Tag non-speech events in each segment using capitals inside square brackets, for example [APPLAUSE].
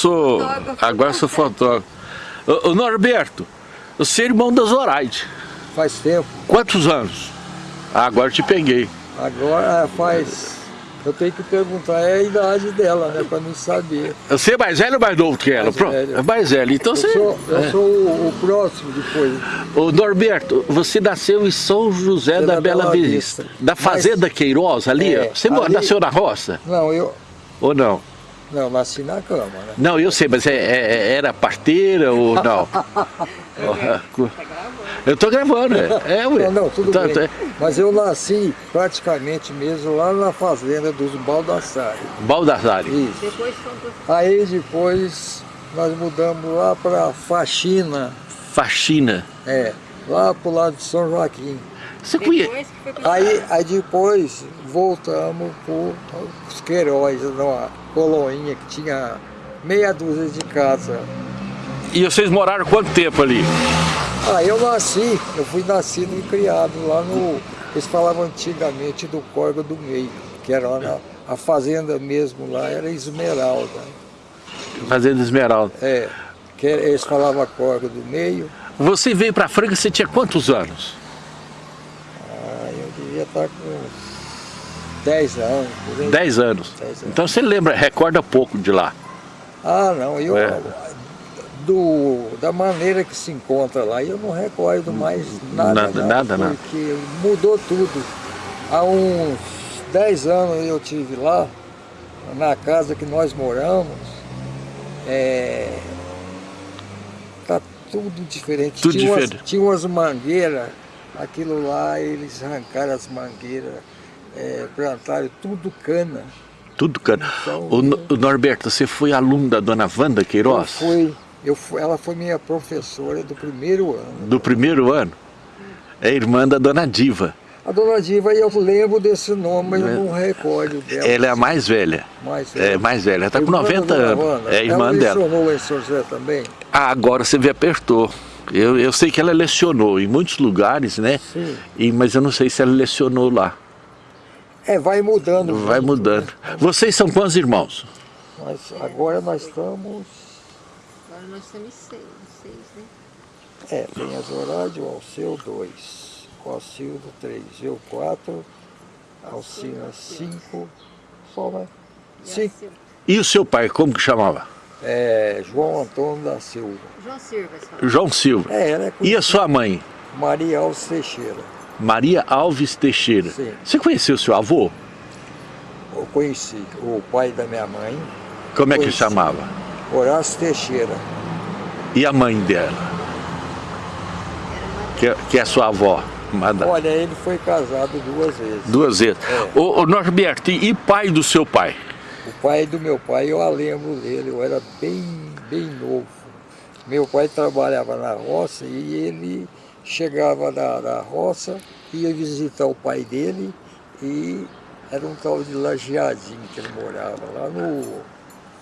Sou, agora sou fotógrafo. Ô, ô, Norberto, você é irmão da Zoraide. Faz tempo. Quantos anos? Ah, agora te peguei. Agora faz... Eu tenho que perguntar é a idade dela, né? Pra não saber. Você é mais velho ou mais novo que ela? Mais Pro- velho. É mais velho. Então Eu você... sou, eu é. sou o, o próximo depois. Ô, Norberto, você nasceu em São José da, da Bela Bela Vista. Vista. Da Fazenda Queiroz ali? É. Você ali- nasceu na roça? Não, eu... Ou não? Não, nasci na cama, né? Não, eu sei, mas é- é- era parteira ou [LAUGHS] não? eu tô gravando, é. é ué. Não, não, tudo Tá- bem. tá- Mas eu nasci praticamente mesmo lá na fazenda dos Baldassari. Baldassare. Isso. Depois Aí depois nós mudamos lá para Faxina, Faxina. é, lá pro lado de São Joaquim. Você conhece? depois Aí, aí depois voltamos para os Queiroz, numa coloinha que tinha meia dúzia de casa. E vocês moraram quanto tempo ali? Aí eu nasci, eu fui nascido e criado lá no. Eles falavam antigamente do Corgo do Meio, que era lá na, a fazenda mesmo lá, era Esmeralda. Fazenda Esmeralda. É, que eles falavam Corgo do Meio. Você veio pra Franca, você tinha quantos anos? Devia estar com 10 anos. por aí. 10 anos. Dez anos. Então você lembra, recorda pouco de lá. Ah, não, eu. É. Do, da maneira que se encontra lá, eu não recordo mais nada. Nada, nada, nada. Porque mudou tudo. Há uns 10 anos eu tive lá, na casa que nós moramos. É, tá tudo diferente. Tudo tinha, diferente. Umas, tinha umas mangueiras, aquilo lá, eles arrancaram as mangueiras, é, plantaram tudo cana. Tudo, cara. Então, O, o Norberto, você foi aluno da dona Wanda Eu Queiroz? fui, eu fui, ela foi minha professora do primeiro ano. Do primeiro ano? É irmã da dona Diva. A dona Diva, eu lembro desse nome, mas eu não recordo dela. Ela é a mais velha. Mais É mais velha. Ela tá com Irmã da 90 dona anos. É irmã ela dela. lecionou lá em São José também? Ah, agora você me apertou. Eu, eu sei que ela lecionou em muitos lugares, né? Sim. E, mas eu não sei se ela lecionou lá. É, vai mudando. Vai muito, mudando. né? Vocês são quantos irmãos? Mas agora nós estamos... Agora nós temos seis, seis, né? É, tem a Zorádio, o Alceu, dois. O Alcildo, três. Eu, quatro. Alcina, cinco. Só, né? Silva. E o seu pai, como que chamava? É, João Antônio da Silva. João Silva. João Silva. É, ela é E a sua mãe? Maria Alves Teixeira. Maria Alves Teixeira. Sim. Você conheceu seu avô? Eu conheci o pai da minha mãe, Como é que chamava? Horácio Teixeira. E a mãe dela? Que, é- que é sua avó? Mada- Olha, ele foi casado duas vezes. Duas vezes. É. Ô, ô Norberto, e pai do seu pai? O pai do meu pai, eu a lembro dele, eu era bem, bem novo. Meu pai trabalhava na roça e ele chegava da, da roça, ia visitar o pai dele e era um tal de Lajeadinho que ele morava, lá no,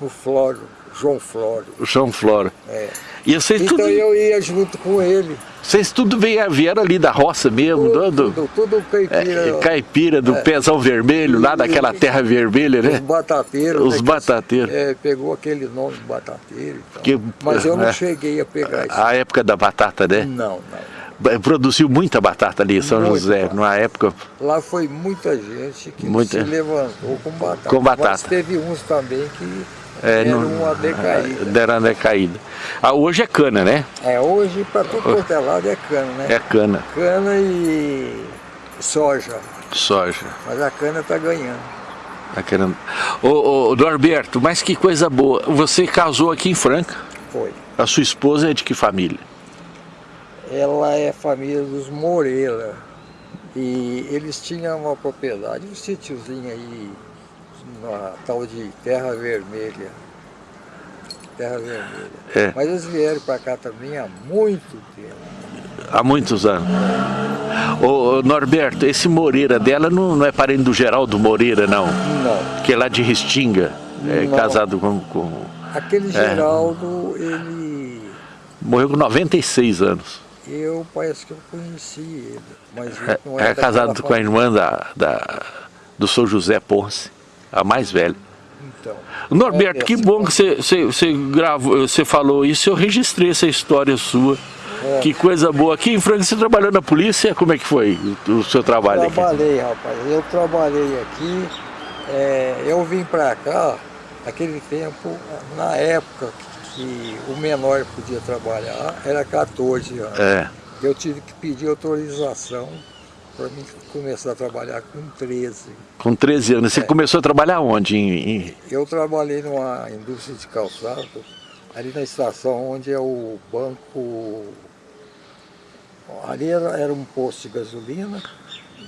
no Floro, João Floro. O João Flora. É. E vocês Então tudo, eu ia junto com ele. vocês tudo vieram, vieram ali da roça mesmo, do, do- Tudo, tudo caipira. é, caipira, do pezão vermelho, lá daquela terra vermelha, Os né? batateiros. Os né, batateiros. É, pegou aquele nome de batateiro e tal. Que- Mas eu não é. cheguei a pegar isso. A época da batata, né? Não, não. Produziu muita batata ali em São Muito José, numa época. Lá foi muita gente que Muita- se levantou com batata. Com batata. Mas teve uns também que É, deram não- uma decaída. Deram uma decaída. Ah, hoje é cana, né? É, hoje para tudo quanto é lado é cana, né? É cana, Cana e soja. soja. Mas a cana está ganhando. Tá querendo... Ô, ô, Norberto, mas que coisa boa. Você casou aqui em Franca. Foi. A sua esposa é de que família? Ela é família dos Moreira. E eles tinham uma propriedade, um sítiozinho aí, na tal de Terra Vermelha. Terra Vermelha. É. Mas eles vieram para cá também há muito tempo. Há muitos anos. Ô, Norberto, esse Moreira dela não, não é parente do Geraldo Moreira, não. Não. Que é lá de Restinga. É Não. casado com, com- Aquele Geraldo, ele. Morreu com 96 anos. Eu parece que eu conheci ele. Mas ele É, não é era casado daquela com a irmã da, da, do São José Ponce, a mais velha. Então. Norberto, é que dessa bom que você, você, você, gravou, você falou isso, eu registrei essa história sua. É. Que coisa boa. Aqui em Franca, você trabalhou na polícia? Como é que foi o, o seu trabalho aqui? Trabalhei, rapaz. Eu trabalhei aqui. é, eu vim pra cá, naquele tempo, na época que o menor podia trabalhar, era 14 anos. É. Eu tive que pedir autorização para mim começar a trabalhar com 13. Com 13 anos. Você É. começou a trabalhar onde? Em, Eu trabalhei numa indústria de calçado, ali na estação onde é o banco. Ali era, era um posto de gasolina,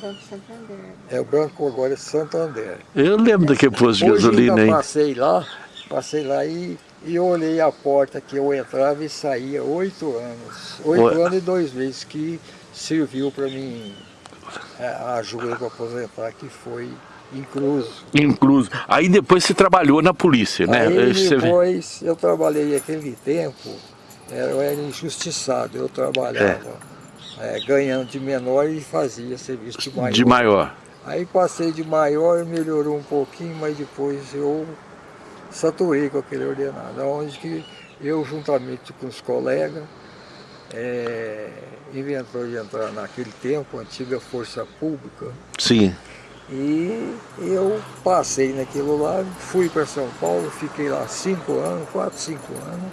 Banco Santander. é o banco agora é Santander. Eu lembro daquele posto de Hoje gasolina, hein? passei lá, passei lá e, e olhei a porta que eu entrava e saía oito anos. Oito anos e dois meses que serviu para mim ajuda para aposentar, que foi incluso. Incluso. Aí depois você trabalhou na polícia, né? Aí depois eu trabalhei aquele tempo, é, eu era injustiçado, eu trabalhava é, ganhando de menor e fazia serviço de maior. de maior. Aí passei de maior, melhorou um pouquinho, mas depois eu saturei com aquele ordenado, onde que eu juntamente com os colegas é, inventou de entrar naquele tempo, a antiga Força Pública, Sim. e eu passei naquilo lá, fui para São Paulo, fiquei lá cinco anos, quatro, cinco anos,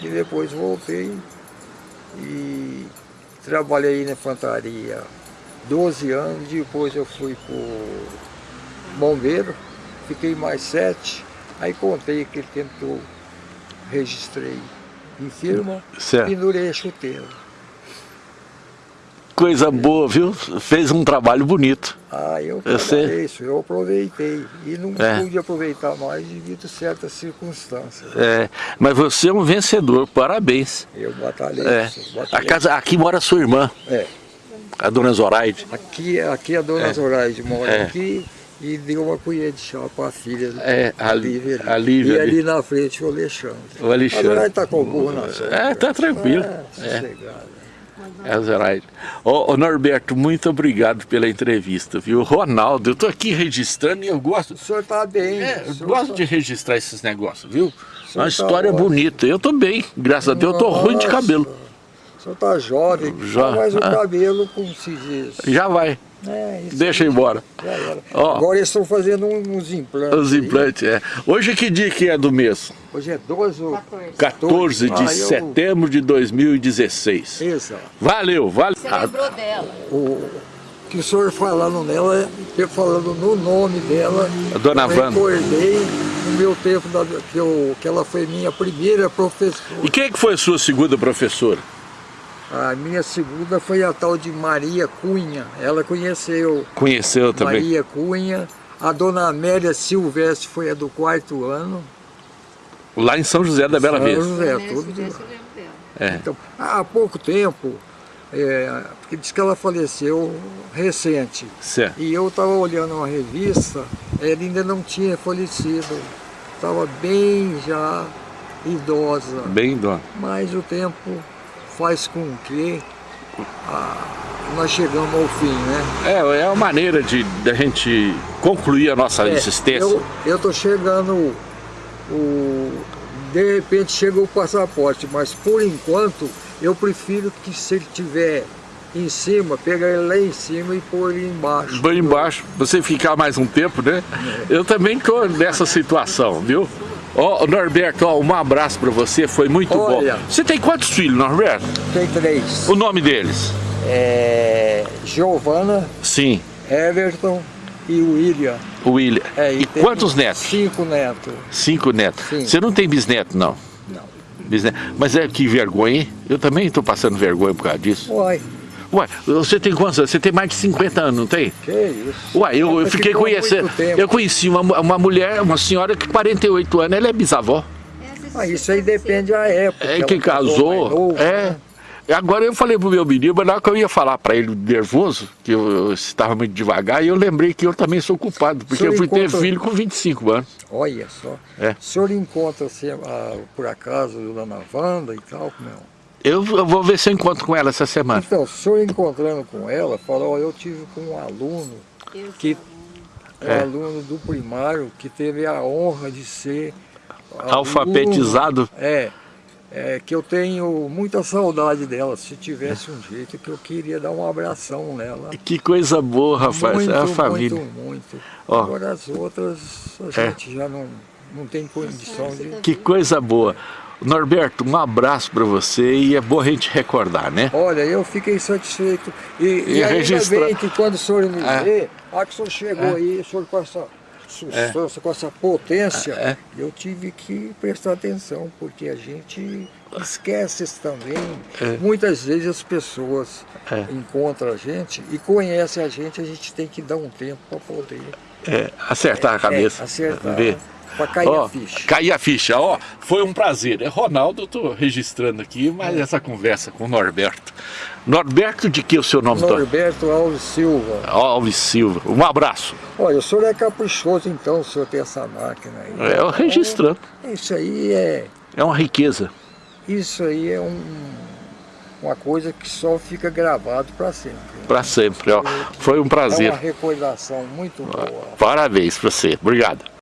e depois voltei e trabalhei na infantaria 12 anos, depois eu fui para bombeiro, fiquei mais sete, aí contei aquele tempo que eu registrei em firma, Certo. pendurei a chuteira. Coisa boa, viu? Fez um trabalho bonito. Ah, eu trabalhei isso, eu aproveitei. E não É. pude aproveitar mais devido a certas circunstâncias. É, mas você é um vencedor, parabéns. Eu batalhei É. isso. A Batalhei. casa, aqui mora sua irmã, É. a dona Zoraide. Aqui, aqui a dona Zoraide mora É. aqui e deu uma colher de chá para a filha. É, a a Lí- Lívia. a Lívia E ali. na frente o Alexandre. O Alexandre. Agora está com burro na sombra. É, tá tranquilo. É, É. sossegado. É. Ô, ô, Norberto, muito obrigado pela entrevista, viu? Ronaldo, eu tô aqui registrando e eu gosto. O senhor está bem. É, eu gosto tá- de registrar esses negócios, viu? Uma tá história ótimo. bonita. Eu tô bem, graças a Deus, eu tô ruim de Nossa, cabelo. O senhor está jovem, Já. mas o [LAUGHS] cabelo, como se diz. Já vai, É, isso deixa embora. Já era. Ó. Agora eles estão fazendo uns implantes. Os aí. implantes, é. Hoje que dia que é do mês? Hoje é 12 ou 14. 14 de Ah, eu- setembro de 2016. Exato. Valeu, valeu. Você lembrou dela? O que o senhor falando nela, eu falando no nome dela, A dona eu Wanda. recordei no meu tempo da- que, eu, que ela foi minha primeira professora. E quem é que foi a sua segunda professora? A minha segunda foi a tal de Maria Cunha. Ela conheceu Conheceu também? Maria Cunha. A dona Amélia Silvestre foi a do quarto ano. Lá em São José da Bela São Vista. José, Né, tudo esse de lá. dia eu lembro dela. É. Então, há pouco tempo, é, porque diz que ela faleceu recente. Certo. E eu estava olhando uma revista, ela ainda não tinha falecido. Estava bem já idosa. Bem, dona. Mas o tempo faz com que ah, nós chegamos ao fim, né? É, é uma maneira de da gente concluir a nossa É, existência. Eu, tô chegando, o, de repente chega o passaporte, mas por enquanto eu prefiro que se ele tiver em cima, pegar ele lá em cima e pôr ele embaixo. Bem embaixo, você ficar mais um tempo, né? Eu também tô nessa situação, viu? Ó, Norberto, ó, um abraço pra você, foi muito Olha. bom. Você tem quantos filhos, Norberto? Tem três. O nome deles? É, Giovana, Sim, Everton e William. William. É, e tem quantos netos? Cinco netos. Cinco netos. Sim. Você não tem bisneto, não? Não. Bisneto. Mas é que vergonha, hein? Eu também tô passando vergonha por causa disso. Uai, Ué, você tem quantos anos? Você tem mais de 50 anos, não tem? que isso? Ué, eu, eu fiquei conhecendo. Eu conheci uma, uma mulher, uma senhora que 48 anos, ela é bisavó. Ah, isso aí depende da época. É que casou. novo, É. né? Agora eu falei pro meu menino, mas na hora que eu ia falar pra ele nervoso, que eu, estava muito devagar, e eu lembrei que eu também sou culpado, porque eu fui ter encontra- filho com 25 anos. Olha só. É. O senhor encontra, assim, ah, por acaso, Dona Wanda e tal? Não. Eu, eu vou ver se eu encontro com ela essa semana. Então, o senhor encontrando com ela, fala, ó, eu tive com um aluno Eu que um É. aluno do primário que teve a honra de ser Alfabetizado. aluno- É, é, que eu tenho muita saudade dela. Se tivesse um jeito que eu queria dar um abração nela. Que coisa boa, rapaz. muito, é a família. muito, muito. Ó. Agora as outras a É. gente já não, não tem condição de... Que coisa boa. Norberto, um abraço para você e é bom a gente recordar, né? Olha, eu fiquei satisfeito. E, e, E ainda registra- bem que quando o senhor me É. vê, a que o senhor chegou É. aí, o senhor com essa substância, com essa potência, É. eu tive que prestar atenção, porque a gente esquece isso também. É. Muitas vezes as pessoas É. encontram a gente e conhecem a gente, a gente tem que dar um tempo para poder É, acertar a cabeça. é, acertar, Ver. Para cair Ó, a ficha. cair a ficha, ó, foi um prazer. É Ronaldo, eu tô registrando aqui, mas essa conversa com o Norberto. Norberto, de que o seu nome? Norberto Norberto Alves Silva. Alves Silva. Um abraço. Olha, o senhor é caprichoso então, o senhor tem essa máquina aí. É, eu registrando. Isso aí é, É uma riqueza. isso aí é um, uma coisa que só fica gravado para sempre. Para sempre, ó. Foi um É prazer. uma recordação muito boa. Parabéns para você. Obrigado.